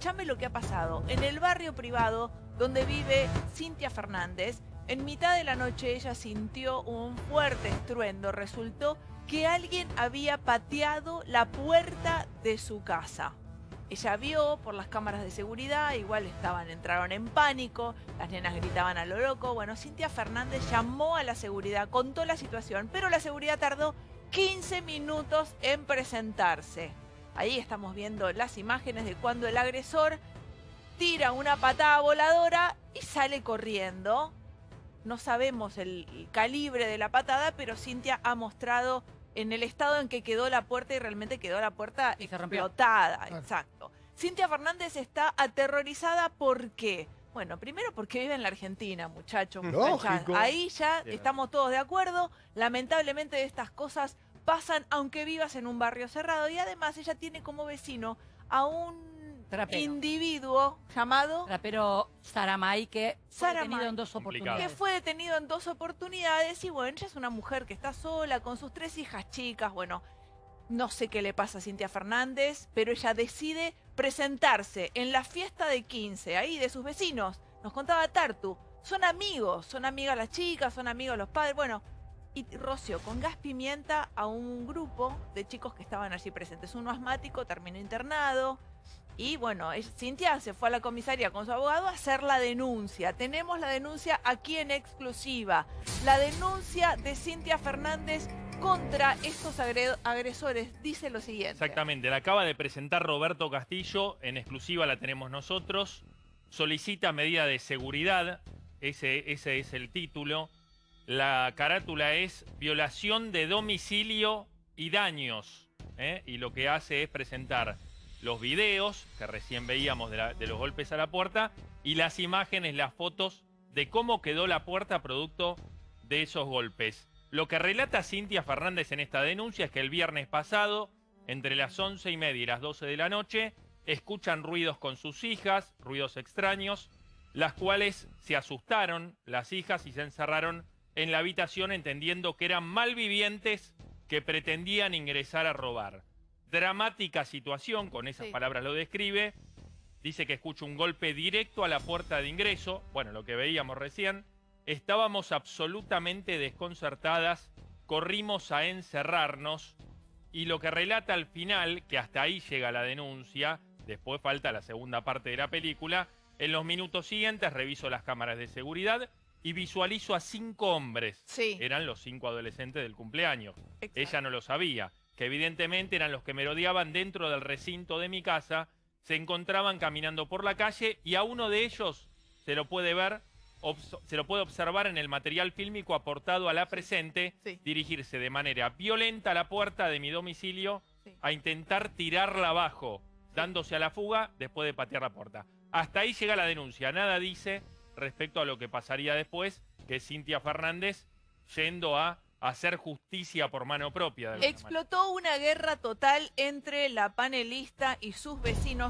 Escuchame lo que ha pasado. En el barrio privado donde vive Cintia Fernández, en mitad de la noche ella sintió un fuerte estruendo. Resultó que alguien había pateado la puerta de su casa. Ella vio por las cámaras de seguridad, igual estaban, entraron en pánico, las nenas gritaban a lo loco. Bueno, Cintia Fernández llamó a la seguridad, contó la situación, pero la seguridad tardó 15 minutos en presentarse. Ahí estamos viendo las imágenes de cuando el agresor tira una patada voladora y sale corriendo. No sabemos el calibre de la patada, pero Cintia ha mostrado en el estado en que quedó la puerta y realmente quedó la puerta explotada. Exacto. Cintia Fernández está aterrorizada ¿por qué? Bueno, primero porque vive en la Argentina, muchachos. Ahí ya estamos todos de acuerdo. Lamentablemente estas cosas pasan aunque vivas en un barrio cerrado. Y además ella tiene como vecino a un individuo llamado... Trapero Saramay, que fue detenido en dos oportunidades. Que fue detenido en dos oportunidades y bueno, ella es una mujer que está sola con sus tres hijas chicas. Bueno, no sé qué le pasa a Cintia Fernández, pero ella decide presentarse en la fiesta de 15, ahí de sus vecinos. Nos contaba Tartu, son amigos, son amigas las chicas, son amigos los padres. Bueno, y roció con gas pimienta a un grupo de chicos que estaban allí presentes. Uno asmático terminó internado, y bueno, Cintia se fue a la comisaría con su abogado a hacer la denuncia. Tenemos la denuncia aquí en exclusiva. La denuncia de Cintia Fernández contra estos agresores dice lo siguiente. Exactamente, la acaba de presentar Roberto Castillo, en exclusiva la tenemos nosotros. Solicita medida de seguridad, ese, ese es el título. La carátula es violación de domicilio y daños. ¿eh? Y lo que hace es presentar los videos que recién veíamos de, los golpes a la puerta y las imágenes, las fotos de cómo quedó la puerta producto de esos golpes. Lo que relata Cintia Fernández en esta denuncia es que el viernes pasado, entre las once y media y las 12 de la noche, escuchan ruidos con sus hijas, ruidos extraños, las cuales se asustaron las hijas y se encerraron en la habitación entendiendo que eran malvivientes que pretendían ingresar a robar dramática situación, con esas palabras lo describe. Dice que escucha un golpe directo a la puerta de ingreso. Bueno, lo que veíamos recién. Estábamos absolutamente desconcertadas, corrimos a encerrarnos y lo que relata al final, que hasta ahí llega la denuncia, después falta la segunda parte de la película, en los minutos siguientes reviso las cámaras de seguridad y visualizo a cinco hombres. Sí. Eran los cinco adolescentes del cumpleaños. Ella no lo sabía que evidentemente eran los que merodeaban dentro del recinto de mi casa, se encontraban caminando por la calle y a uno de ellos se lo puede ver, se lo puede observar en el material fílmico aportado a la presente, dirigirse de manera violenta a la puerta de mi domicilio a intentar tirarla abajo, dándose a la fuga después de patear la puerta. Hasta ahí llega la denuncia, nada dice respecto a lo que pasaría después, que Cintia Fernández yendo a hacer justicia por mano propia. Explotó una guerra total entre la panelista y sus vecinos.